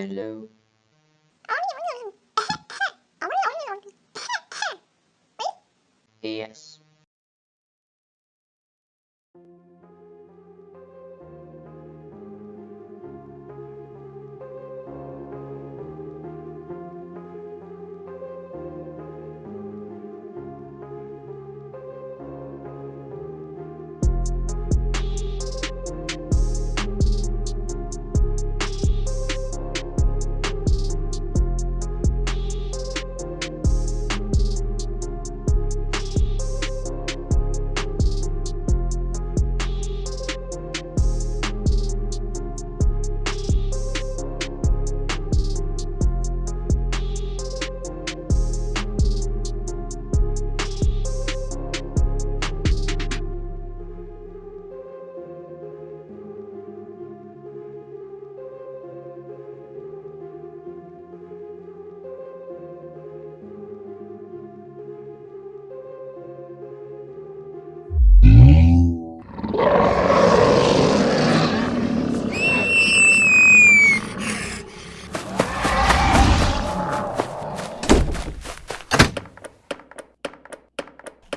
fellow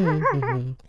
Mm-hmm.